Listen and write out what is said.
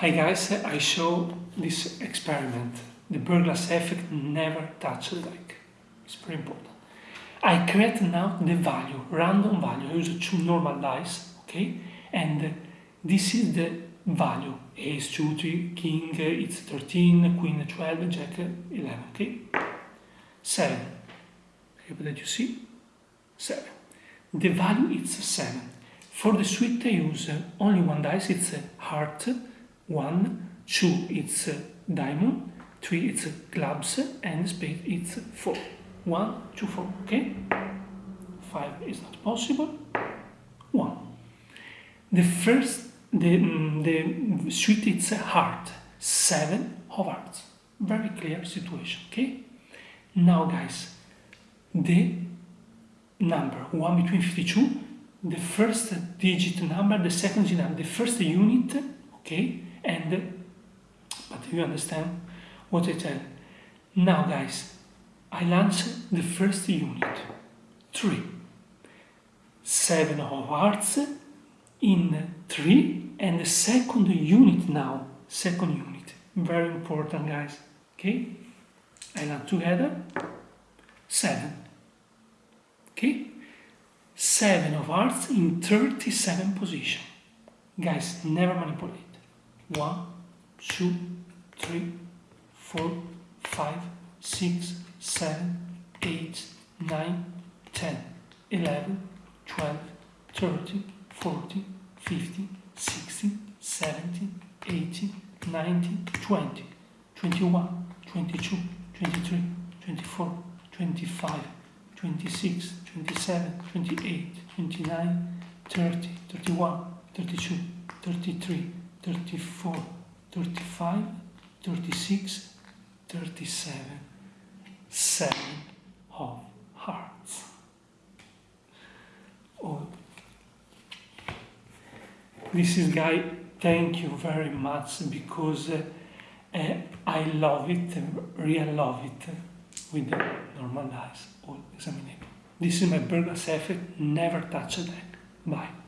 Hi guys, I show this experiment. The Berglas effect never touch the deck. It's very important. I create now the value, random value. I use two normal dice, okay? And this is the value. Ace, 2, 3, king, it's 13, queen, 12, jack, 11, okay? 7. I hope that you see. 7. The value is 7. For the suite I use only one dice, it's a heart, 1, 2 it's diamond, 3 it's clubs, and spade it's 4. 1, 2, 4, okay? 5 is not possible. 1. The first, the, mm, the suite it's a heart, 7 of hearts. Very clear situation, okay? Now guys, the number 1 between 52, the first digit number, the second digit number, the first unit, okay? And, but you understand what I tell. Now guys, I launch the first unit, 3. 7 of hearts in 3 and the second unit now, second unit. Very important guys, okay? I land together, 7. Okay? 7 of hearts in 37 position. Guys, never manipulate. 1, 2, 3, 4, 5, 6, 7, 8, 9, 10, 11, 12, 13, 14, 15, 16, 17, 18, 19, 20, 21, 22, 23, 24, 25, 26, 27, 28, 29, 30, 31, 32, 33, 34, 35, 36, 37, 7 of hearts. Oh, this is guy, thank you very much because uh, uh, I love it, really love it with the normal dice, all examinable. This is my Berglas effect, never touch deck. Bye.